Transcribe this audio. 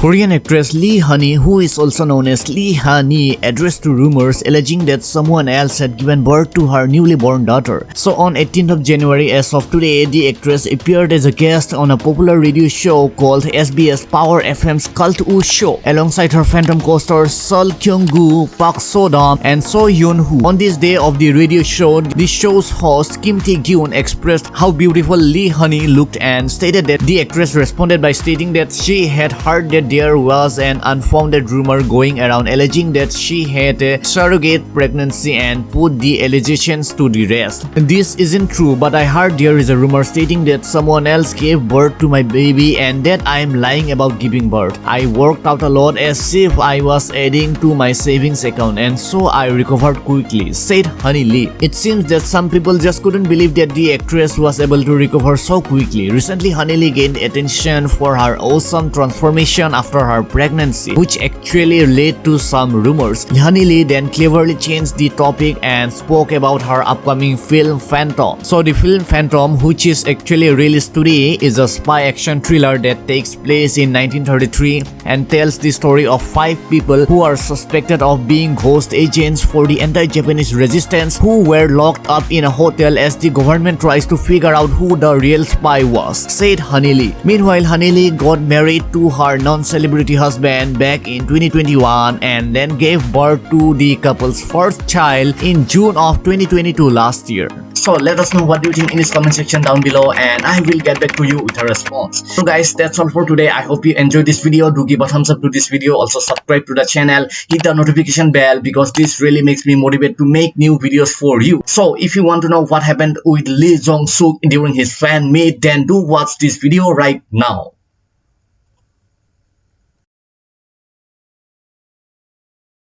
Korean actress Lee Honey, who is also known as Lee Honey, addressed to rumors alleging that someone else had given birth to her newly born daughter. So on 18th of January as of today, the actress appeared as a guest on a popular radio show called SBS Power FM's Cultwo Show alongside her Phantom co-stars Sol Kyung-gu, Park So-dam and Seo Hyun-woo. On this day of the radio show, the show's host Kim Tae-gyun expressed how beautiful Lee Honey looked and stated that the actress responded by stating that she had heard that there was an unfounded rumor going around alleging that she had a surrogate pregnancy and put the allegations to the rest. This isn't true but I heard there is a rumor stating that someone else gave birth to my baby and that I am lying about giving birth. I worked out a lot as if I was adding to my savings account and so I recovered quickly, said Honey Lee. It seems that some people just couldn't believe that the actress was able to recover so quickly. Recently, Honey Lee gained attention for her awesome transformation after her pregnancy, which actually led to some rumors. Honey Lee then cleverly changed the topic and spoke about her upcoming film Phantom. So the film Phantom, which is actually released today, is a spy action thriller that takes place in 1933 and tells the story of five people who are suspected of being ghost agents for the anti-Japanese resistance who were locked up in a hotel as the government tries to figure out who the real spy was, said Lee. Meanwhile, Lee got married to her non-celebrity husband back in 2021 and then gave birth to the couple's first child in June of 2022 last year. So let us know what you think in this comment section down below and I will get back to you with a response. So guys, that's all for today. I hope you enjoyed this video. Do give a thumbs up to this video. Also subscribe to the channel. Hit the notification bell because this really makes me motivate to make new videos for you. So if you want to know what happened with Lee Jong Suk during his fan meet, then do watch this video right now.